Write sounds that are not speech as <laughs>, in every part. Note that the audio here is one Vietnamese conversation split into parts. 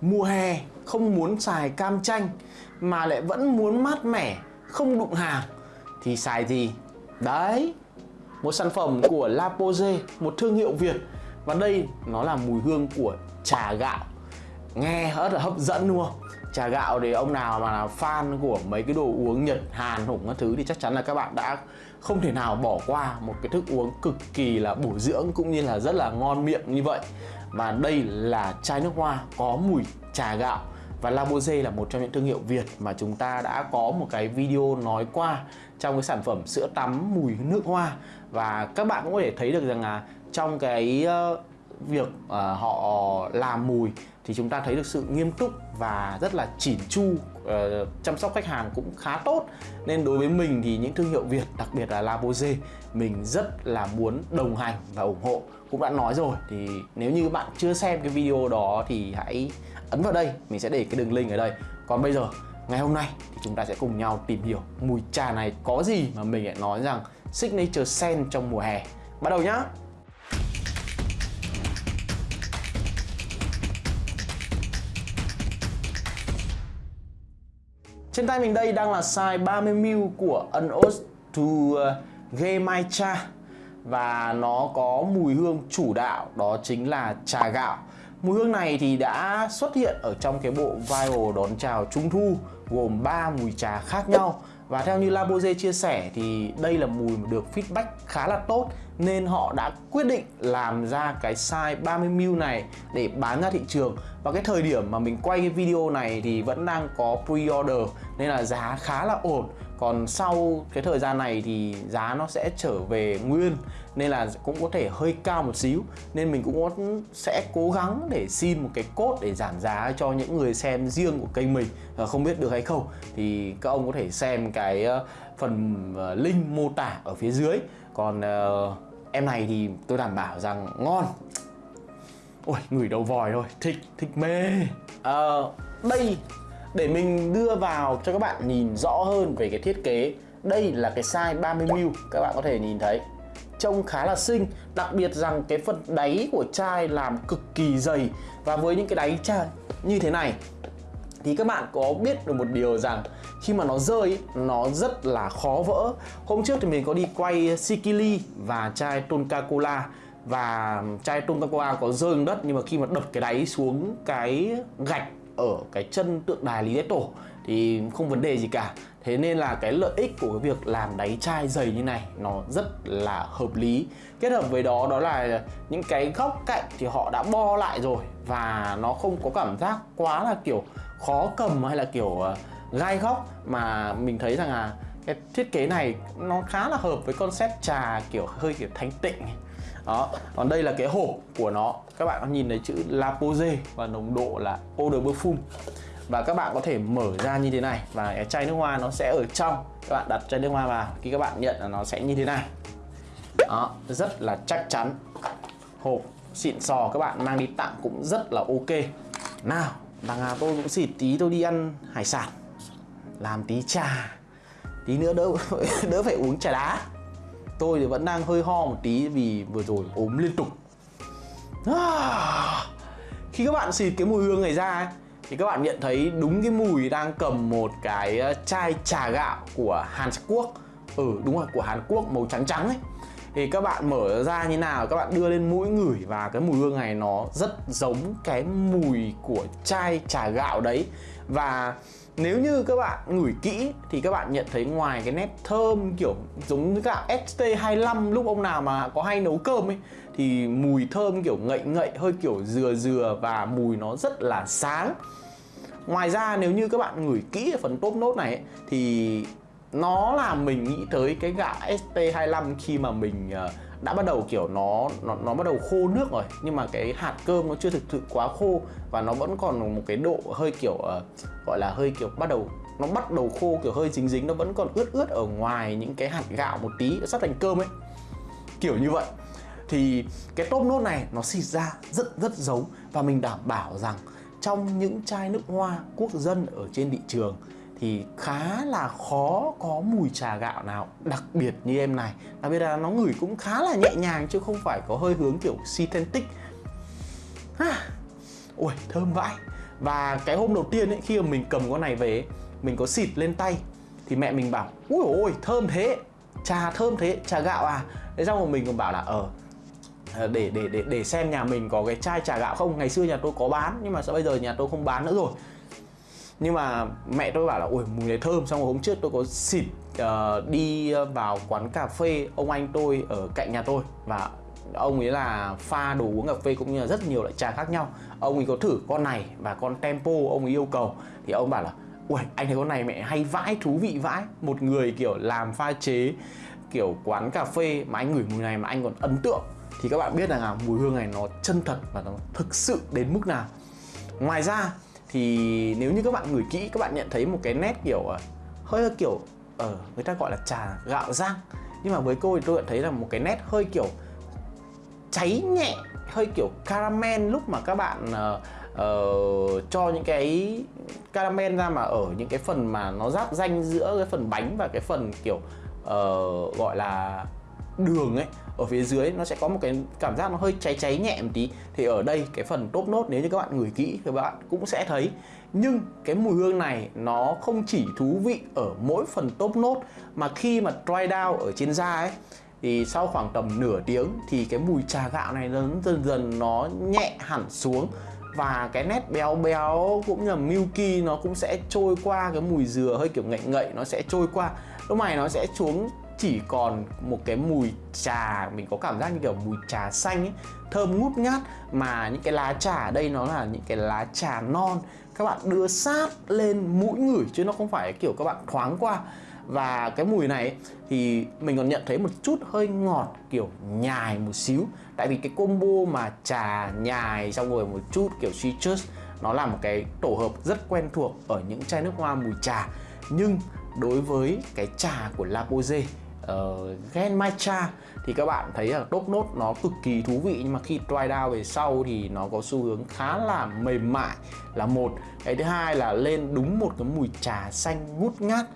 mùa hè không muốn xài cam chanh mà lại vẫn muốn mát mẻ không đụng hàng. Thì xài gì? Đấy một sản phẩm của La Pose một thương hiệu Việt. Và đây nó là mùi hương của trà gạo. Nghe rất là hấp dẫn luôn trà gạo thì ông nào mà là fan của mấy cái đồ uống Nhật, Hàn hủng các thứ thì chắc chắn là các bạn đã không thể nào bỏ qua một cái thức uống cực kỳ là bổ dưỡng cũng như là rất là ngon miệng như vậy và đây là chai nước hoa có mùi trà gạo. Và Labose là một trong những thương hiệu Việt mà chúng ta đã có một cái video nói qua trong cái sản phẩm sữa tắm mùi nước hoa. Và các bạn cũng có thể thấy được rằng là trong cái ờ, việc uh, họ làm mùi thì chúng ta thấy được sự nghiêm túc và rất là chỉn chu uh, chăm sóc khách hàng cũng khá tốt. Nên đối với mình thì những thương hiệu Việt đặc biệt là Labose mình rất là muốn đồng hành và ủng hộ cũng đã nói rồi. Thì nếu như bạn chưa xem cái video đó thì hãy ấn vào đây, mình sẽ để cái đường link ở đây. Còn bây giờ, ngày hôm nay thì chúng ta sẽ cùng nhau tìm hiểu mùi trà này có gì mà mình lại nói rằng signature scent trong mùa hè. Bắt đầu nhá! Trên tay mình đây đang là size 30ml của Unos to Gay My Cha. Và nó có mùi hương chủ đạo, đó chính là trà gạo. Mùi hương này thì đã xuất hiện ở trong cái bộ viral đón chào Trung Thu, gồm 3 mùi trà khác nhau. Và theo như Labose chia sẻ thì đây là mùi được feedback khá là tốt nên họ đã quyết định làm ra cái size 30ml này để bán ra thị trường. Và cái thời điểm mà mình quay cái video này thì vẫn đang có pre-order nên là giá khá là ổn. Còn sau cái thời gian này thì giá nó sẽ trở về nguyên nên là cũng có thể hơi cao một xíu. Nên mình cũng sẽ cố gắng để xin một cái cốt để giảm giá cho những người xem riêng của kênh mình. Không biết được hay không thì các ông có thể xem cái ờ, phần ờ, link mô tả ở phía dưới. Còn uh, em này thì tôi đảm bảo rằng ngon. Ôi ngửi đầu vòi thôi. Thích thích mê. Uh, đây. Để mình đưa vào cho các bạn nhìn rõ hơn về cái thiết kế đây là cái size 30ml các bạn có thể nhìn thấy. Trông khá là xinh đặc biệt rằng cái phần đáy của chai làm cực kỳ dày. Và với những cái đáy chai như thế này thì các bạn có biết được một điều rằng khi mà nó rơi, nó rất là khó vỡ. Hôm trước thì mình có đi quay Sikili và chai Tonka Cola và chai Tonka Cola có rơi xuống đất, nhưng mà khi mà đập cái đáy xuống cái gạch ở cái chân tượng đài Lý Thái Tổ thì không vấn đề gì cả. Thế nên là cái lợi ích của cái việc làm đáy chai dày như này nó rất là hợp lý. Kết hợp với đó đó là những cái góc cạnh thì họ đã bo lại rồi Và nó không có cảm giác quá là, kiểu khó cầm hay là kiểu ờ, gai góc Mà mình thấy rằng là cái thiết kế này nó khá là hợp với concept trà kiểu hơi kiểu thanh tịnh đó, còn đây là cái hộp của nó. Các bạn có nhìn thấy chữ La Pose và nồng độ là Eau de Parfum và các bạn có thể mở ra như thế này và cái chai nước hoa nó sẽ ở trong. Các bạn đặt chai nước hoa vào, khi các bạn nhận là nó sẽ như thế này. Đó, rất là chắc chắn. Hộp xịn sò các bạn mang đi tặng cũng rất là ok. Nào đằng nào tôi cũng xịt tí tôi đi ăn hải sản. Làm tí trà tí nữa đỡ <laughs> đỡ phải uống trà đá. Tôi thì vẫn đang hơi ho một tí vì vừa rồi ốm liên tục. À, khi các bạn xịt cái mùi hương này ra thì các bạn nhận thấy đúng cái mùi đang cầm một cái ờ, chai trà gạo của Hàn Quốc. Ừ đúng rồi của Hàn Quốc màu trắng trắng ấy thì các bạn mở ra như nào các bạn đưa lên mũi ngửi và cái mùi hương này nó rất giống cái mùi của chai trà gạo đấy. Và nếu như các bạn ngửi kỹ thì các bạn nhận thấy ngoài cái nét thơm kiểu giống như cả ST25 lúc ông nào mà có hay nấu cơm ấy thì mùi thơm kiểu ngậy ngậy hơi kiểu dừa dừa và mùi nó rất là sáng. Ngoài ra nếu như các bạn ngửi kỹ ở phần top nốt này ấy, thì nó làm mình nghĩ tới cái gạo ST25 khi mà mình ờ, đã bắt đầu kiểu nó nó nó bắt đầu khô nước rồi. Nhưng mà cái hạt cơm nó chưa thực sự quá khô và nó vẫn còn một cái độ hơi kiểu uh, gọi là hơi kiểu bắt đầu nó bắt đầu khô kiểu hơi dính dính nó vẫn còn ướt ướt ở ngoài những cái hạt gạo một tí sắp thành cơm ấy. Kiểu như vậy. Thì cái top nốt này nó xịt ra rất rất giống và mình đảm bảo rằng trong những chai nước hoa quốc dân ở trên thị trường thì khá là khó có mùi trà gạo nào, đặc biệt như em này. Đặc biệt là nó ngửi cũng khá là nhẹ nhàng chứ không phải có hơi hướng kiểu synthetic. Ha! Ui, thơm vãi. Và cái hôm đầu tiên ấy, khi mà mình cầm con này về mình có xịt lên tay, thì mẹ mình bảo ui ôi, thơm thế, trà thơm thế, trà gạo à? Thế xong rồi mình còn bảo là ờ, ờ để để để để xem nhà mình có cái chai trà gạo không. Ngày xưa nhà tôi có bán, nhưng mà sao bây giờ nhà tôi không bán nữa rồi? Nhưng mà mẹ tôi bảo là ui mùi này thơm xong rồi hôm trước tôi có xịt uh, đi vào quán cà phê ông anh tôi ở cạnh nhà tôi. Và ông ấy là pha đồ uống cà phê cũng như là rất nhiều loại trà khác nhau. Ông ấy có thử con này và con tempo ông ấy yêu cầu. Thì ông bảo là ui anh thấy con này mẹ hay vãi thú vị vãi. Một người kiểu làm pha chế kiểu quán cà phê mà anh ngửi mùi này mà anh còn ấn tượng. Thì các bạn biết rằng là mùi hương này nó chân thật và nó thực sự đến mức nào. Ngoài ra thì nếu như các bạn ngửi kỹ các bạn nhận thấy một cái nét kiểu ờ, hơi kiểu ở uh, người ta gọi là trà gạo rang. Nhưng mà với cô thì tôi nhận thấy là một cái nét hơi kiểu cháy nhẹ hơi kiểu caramel lúc mà các bạn uh, uh, cho những cái caramel ra mà ở những cái phần mà nó giáp danh giữa cái phần bánh và cái phần kiểu uh, gọi là đường ấy, ở phía dưới nó sẽ có một cái cảm giác nó hơi cháy cháy nhẹ một tí. Thì ở đây, cái phần top nốt nếu như các bạn ngửi kỹ thì các bạn cũng sẽ thấy. Nhưng cái mùi hương này nó không chỉ thú vị ở mỗi phần top nốt mà khi mà dry down ở trên da ấy, thì sau khoảng tầm nửa tiếng thì cái mùi trà gạo này nó dần dần nó nhẹ hẳn xuống. Và cái nét béo béo cũng như là milky nó cũng sẽ trôi qua, cái mùi dừa hơi kiểu ngậy ngậy nó sẽ trôi qua. Lúc này nó sẽ xuống chỉ còn một cái mùi trà, mình có cảm giác như kiểu mùi trà xanh ấy, thơm ngút ngát, mà những cái lá trà ở đây nó là những cái lá trà non. Các bạn đưa sát lên mũi ngửi chứ nó không phải kiểu các bạn thoáng qua. Và cái mùi này thì mình còn nhận thấy một chút hơi ngọt, kiểu nhài một xíu. Tại vì cái combo mà trà nhài xong rồi một chút kiểu citrus, nó là một cái tổ hợp rất quen thuộc ở những chai nước hoa mùi trà. Nhưng đối với cái trà của La Pose uh, Gen Matcha thì các bạn thấy là top nốt nó cực kỳ thú vị nhưng mà khi dry down về sau thì nó có xu hướng khá là mềm mại là một. Cái thứ hai là lên đúng một cái mùi trà xanh ngút ngát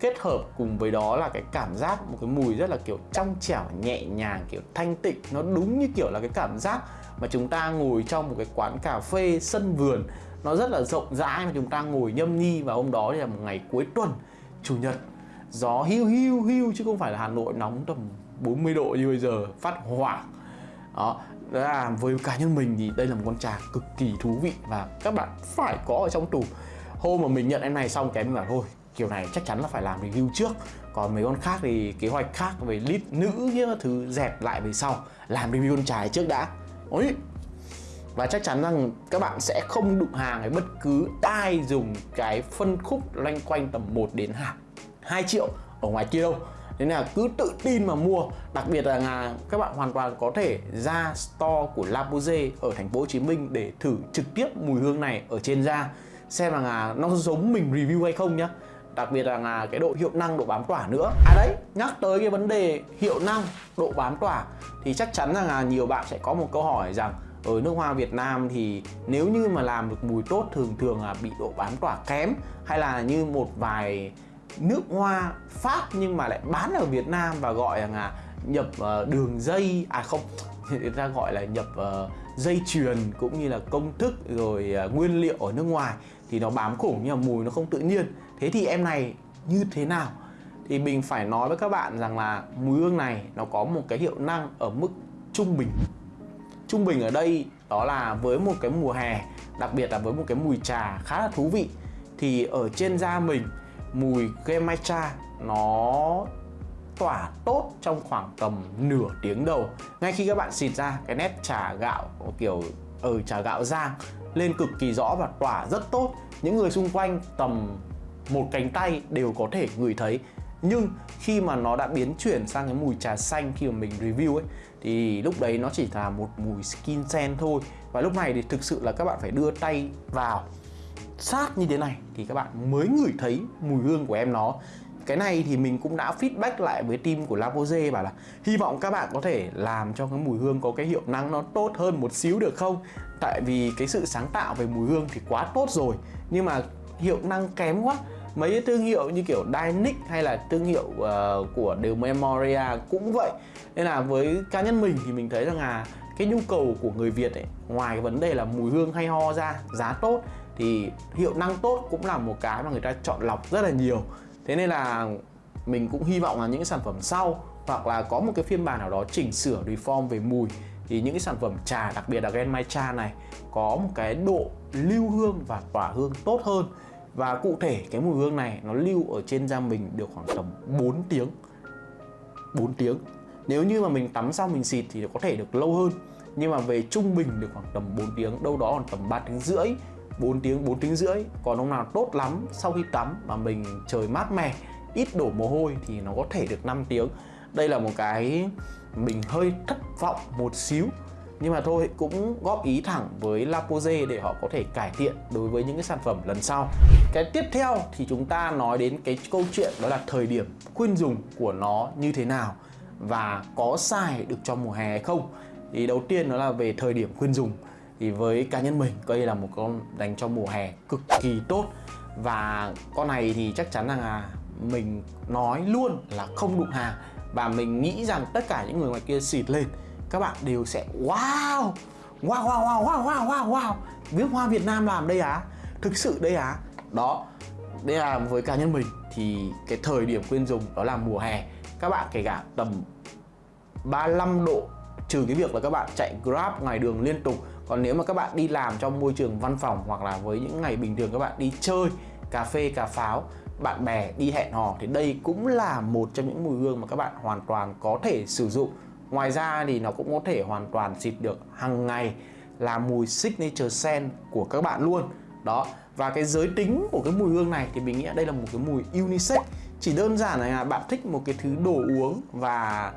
kết hợp cùng với đó là cái cảm giác một cái mùi rất là kiểu trong trẻo nhẹ nhàng kiểu thanh tịnh. Nó đúng như kiểu là cái cảm giác mà chúng ta ngồi trong một cái quán cà phê sân vườn. Nó rất là rộng rãi mà chúng ta ngồi nhâm nhi và hôm đó thì là một ngày cuối tuần chủ nhật gió hiu hiu hiu, chứ không phải là Hà Nội nóng tầm 40 độ như bây giờ, phát hỏa đó là với cá nhân mình thì đây là một con trà cực kỳ thú vị và các bạn phải có ở trong tủ. Hôm mà mình nhận em này xong, cái mình bảo, thôi, kiểu này chắc chắn là phải làm review trước. Còn mấy con khác thì kế hoạch khác về lít nữ những thứ dẹp lại về sau, làm review con trà trước đã. Ôi! Và chắc chắn rằng các bạn sẽ không đụng hàng với bất cứ ai dùng cái phân khúc loanh quanh tầm 1 đến 2 triệu ở ngoài kia đâu. Nên là cứ tự tin mà mua. Đặc biệt là các bạn hoàn toàn có thể ra store của La Pose ở thành phố Hồ Chí Minh để thử trực tiếp mùi hương này ở trên da. Xem là nó giống mình review hay không nhá. Đặc biệt là cái độ hiệu năng, độ bám tỏa nữa. À đấy, nhắc tới cái vấn đề hiệu năng, độ bám tỏa thì chắc chắn rằng là nhiều bạn sẽ có một câu hỏi rằng, ở nước hoa Việt Nam thì nếu như mà làm được mùi tốt thường thường là bị độ bám tỏa kém hay là như một vài nước hoa Pháp nhưng mà lại bán ở Việt Nam và gọi là nhập uh, đường dây à không <laughs> người ta gọi là nhập uh, dây chuyền cũng như là công thức rồi uh, nguyên liệu ở nước ngoài thì nó bám khủng nhưng mà mùi nó không tự nhiên. Thế thì em này như thế nào? Thì mình phải nói với các bạn rằng là mùi hương này nó có một cái hiệu năng ở mức trung bình. Trung bình ở đây đó là với một cái mùa hè đặc biệt là với một cái mùi trà khá là thú vị. Thì ở trên da mình mùi Gemaicha nó tỏa tốt trong khoảng tầm nửa tiếng đầu. Ngay khi các bạn xịt ra cái nét trà gạo kiểu ở ừ, trà gạo rang lên cực kỳ rõ và tỏa rất tốt. Những người xung quanh tầm một cánh tay đều có thể ngửi thấy. Nhưng khi mà nó đã biến chuyển sang cái mùi trà xanh khi mà mình review ấy thì lúc đấy nó chỉ là một mùi skin scent thôi. Và lúc này thì thực sự là các bạn phải đưa tay vào sát như thế này thì các bạn mới ngửi thấy mùi hương của em nó. Cái này thì mình cũng đã feedback lại với team của Lavoisier bảo là hy vọng các bạn có thể làm cho cái mùi hương có cái hiệu năng nó tốt hơn một xíu được không? Tại vì cái sự sáng tạo về mùi hương thì quá tốt rồi nhưng mà hiệu năng kém quá. Mấy cái thương hiệu như kiểu Dynic hay là thương hiệu uh, của đều Memoria cũng vậy. Nên là với cá nhân mình thì mình thấy rằng là cái nhu cầu của người Việt ấy ngoài cái vấn đề là mùi hương hay ho ra giá tốt thì hiệu năng tốt cũng là một cái mà người ta chọn lọc rất là nhiều. Thế nên là mình cũng hy vọng là những sản phẩm sau hoặc là có một cái phiên bản nào đó chỉnh sửa, reform về mùi thì những cái sản phẩm trà, đặc biệt là Gen Genmaicha này có một cái độ lưu hương và tỏa hương tốt hơn. Và cụ thể cái mùi hương này nó lưu ở trên da mình được khoảng tầm 4 tiếng. 4 tiếng. Nếu như mà mình tắm xong mình xịt thì có thể được lâu hơn. Nhưng mà về trung bình được khoảng tầm 4 tiếng, đâu đó còn tầm 3 tiếng rưỡi. 4 tiếng 4 tiếng rưỡi. Còn ông nào tốt lắm, sau khi tắm mà mình trời mát mẻ, ít đổ mồ hôi thì nó có thể được 5 tiếng. Đây là một cái mình hơi thất vọng một xíu. Nhưng mà thôi, cũng góp ý thẳng với Lapose để họ có thể cải thiện đối với những cái sản phẩm lần sau. Cái tiếp theo thì chúng ta nói đến cái câu chuyện đó là thời điểm khuyên dùng của nó như thế nào và có xài được cho mùa hè hay không. Thì đầu tiên đó là về thời điểm khuyên dùng thì với cá nhân mình. Đây là một con dành cho mùa hè cực kỳ tốt. Và con này thì chắc chắn rằng là mình nói luôn là không đụng hàng. Và mình nghĩ rằng tất cả những người ngoài kia xịt lên, các bạn đều sẽ, wow! Wow wow wow wow wow wow wow! Viết hoa Việt Nam làm đây á! Thực sự đây á! Đó. Đây là với cá nhân mình thì cái thời điểm khuyên dùng đó là mùa hè. Các bạn kể cả tầm 35 độ, trừ cái việc là các bạn chạy Grab ngoài đường liên tục còn nếu mà các bạn đi làm trong môi trường văn phòng hoặc là với những ngày bình thường các bạn đi chơi, cà phê, cà pháo, bạn bè đi hẹn hò thì đây cũng là một trong những mùi hương mà các bạn hoàn toàn có thể sử dụng. Ngoài ra thì nó cũng có thể hoàn toàn xịt được hàng ngày, là mùi signature scent của các bạn luôn. Đó, và cái giới tính của cái mùi hương này thì mình nghĩ đây là một cái mùi unisex. Chỉ đơn giản là bạn thích một cái thứ đồ uống và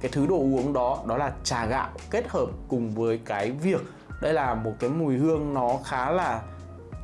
cái thứ đồ uống đó đó là trà gạo kết hợp cùng với cái việc đây là một cái mùi hương nó khá là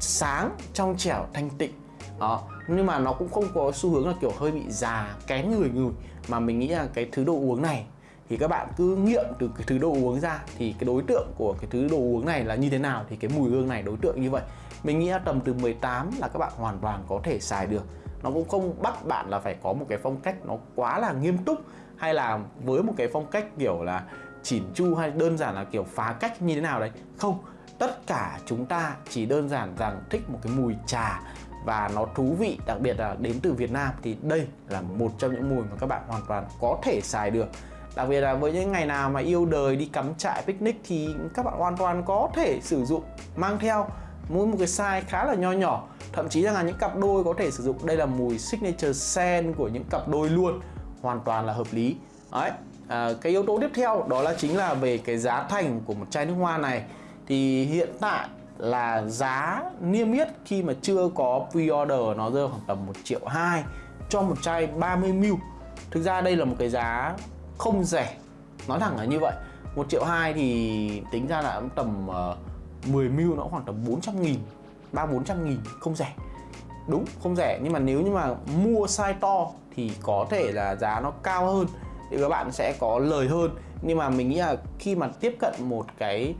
sáng trong trẻo, thanh tịnh. Đó, nhưng mà nó cũng không có xu hướng là kiểu hơi bị già, kén người người mà mình nghĩ là cái thứ đồ uống này thì các bạn cứ nghiệm từ cái thứ đồ uống ra thì cái đối tượng của cái thứ đồ uống này là như thế nào thì cái mùi hương này đối tượng như vậy. Mình nghĩ là tầm từ 18 là các bạn hoàn toàn có thể xài được. Nó cũng không bắt bạn là phải có một cái phong cách nó quá là nghiêm túc hay là với một cái phong cách kiểu là chỉn chu hay đơn giản là kiểu phá cách như thế nào đấy? Không, tất cả chúng ta chỉ đơn giản rằng thích một cái mùi trà và nó thú vị, đặc biệt là đến từ Việt Nam thì đây là một trong những mùi mà các bạn hoàn toàn có thể xài được. Đặc biệt là với những ngày nào mà yêu đời, đi cắm trại, picnic thì các bạn hoàn toàn có thể sử dụng, mang theo mỗi một cái size khá là nho nhỏ. Thậm chí rằng là những cặp đôi có thể sử dụng. Đây là mùi signature scent của những cặp đôi luôn, hoàn toàn là hợp lý. Đấy à, cái yếu tố tiếp theo đó là chính là về cái giá thành của một chai nước hoa này. Thì hiện tại là giá niêm yết khi mà chưa có pre-order nó rơi khoảng tầm 1 triệu 2 cho một chai 30ml Thực ra đây là một cái giá không rẻ. Nói thẳng là như vậy. 1 triệu 2 thì tính ra là tầm ờ, uh, 10ml nó khoảng tầm 400 nghìn 3-400 nghìn không rẻ. Đúng không rẻ. Nhưng mà nếu như mà mua size to thì có thể là giá nó cao hơn thì các bạn sẽ có lời hơn. Nhưng mà mình nghĩ là khi mà tiếp cận một cái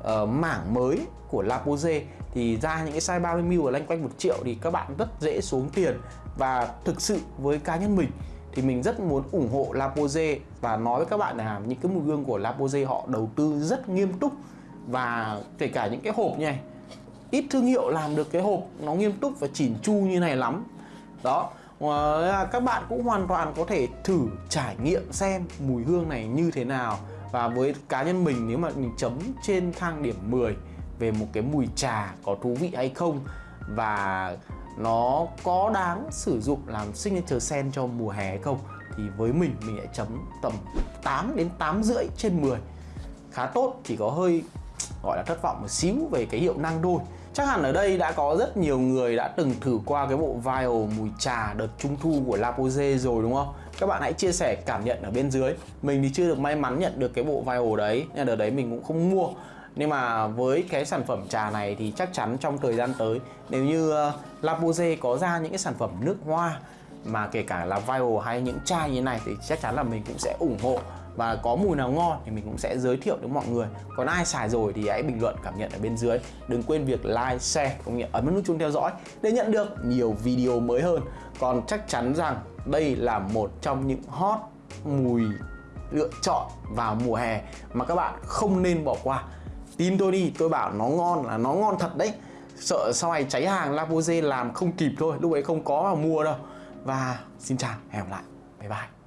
uh, mảng mới của Lapoze thì ra những cái size 30 mil ở lanh quanh một triệu thì các bạn rất dễ xuống tiền. Và thực sự với cá nhân mình thì mình rất muốn ủng hộ Lapoze và nói với các bạn là những cái mùi gương của Lapoze họ đầu tư rất nghiêm túc. Và kể cả những cái hộp này ít thương hiệu làm được cái hộp nó nghiêm túc và chỉn chu như này lắm. Đó Ờ, à, các bạn cũng hoàn toàn có thể thử trải nghiệm xem mùi hương này như thế nào. Và với cá nhân mình, nếu mà mình chấm trên thang điểm 10 về một cái mùi trà có thú vị hay không và nó có đáng sử dụng làm signature scent cho mùa hè hay không, thì với mình mình lại chấm tầm 8 đến 8 rưỡi trên 10 khá tốt, chỉ có hơi, gọi là thất vọng một xíu về cái hiệu năng đôi Chắc hẳn ở đây đã có rất nhiều người đã từng thử qua cái bộ vial mùi trà đợt trung thu của La Pose rồi đúng không? Các bạn hãy chia sẻ cảm nhận ở bên dưới Mình thì chưa được may mắn nhận được cái bộ vial đấy Nên đợt đấy mình cũng không mua nhưng mà với cái sản phẩm trà này thì chắc chắn trong thời gian tới nếu như ờ, uh, La Pose có ra những cái sản phẩm nước hoa mà kể cả là vial hay những chai như thế này thì chắc chắn là mình cũng sẽ ủng hộ và có mùi nào ngon thì mình cũng sẽ giới thiệu đến mọi người. Còn ai xài rồi thì hãy bình luận, cảm nhận ở bên dưới. Đừng quên việc like, share, cũng như ấn nút chuông theo dõi để nhận được nhiều video mới hơn. Còn chắc chắn rằng đây là một trong những hot mùi lựa chọn vào mùa hè mà các bạn không nên bỏ qua. Tin tôi đi, tôi bảo nó ngon là nó ngon thật đấy. Sợ sau này cháy hàng Lapoze làm không kịp thôi, lúc ấy không có mà mua đâu. Và xin chào, hẹn gặp lại. Bye bye.